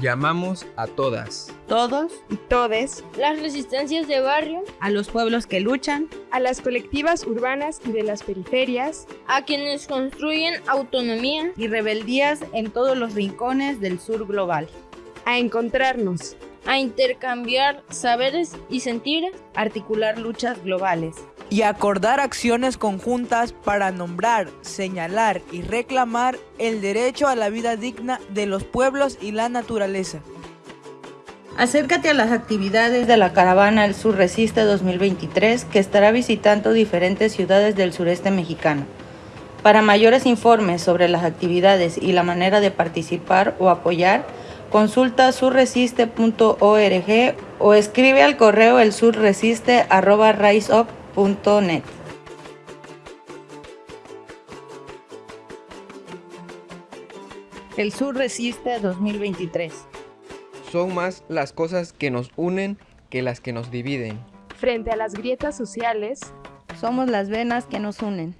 Llamamos a todas, todos. Y todes, las resistencias de barrio, a los pueblos que luchan, a las colectivas urbanas y de las periferias, a quienes construyen autonomía. Y rebeldías en todos los rincones del sur global, a encontrarnos, a intercambiar saberes y sentires, articular luchas globales y acordar acciones conjuntas para nombrar, señalar y reclamar el derecho a la vida digna de los pueblos y la naturaleza. Acércate a las actividades de la caravana El Sur Resiste 2023 que estará visitando diferentes ciudades del sureste mexicano. Para mayores informes sobre las actividades y la manera de participar o apoyar, consulta surresiste.org o escribe al correo elsurresiste.riseup.com El Sur Resiste 2023. Son más las cosas que nos unen que las que nos dividen. Frente a las grietas sociales, somos las venas que nos unen.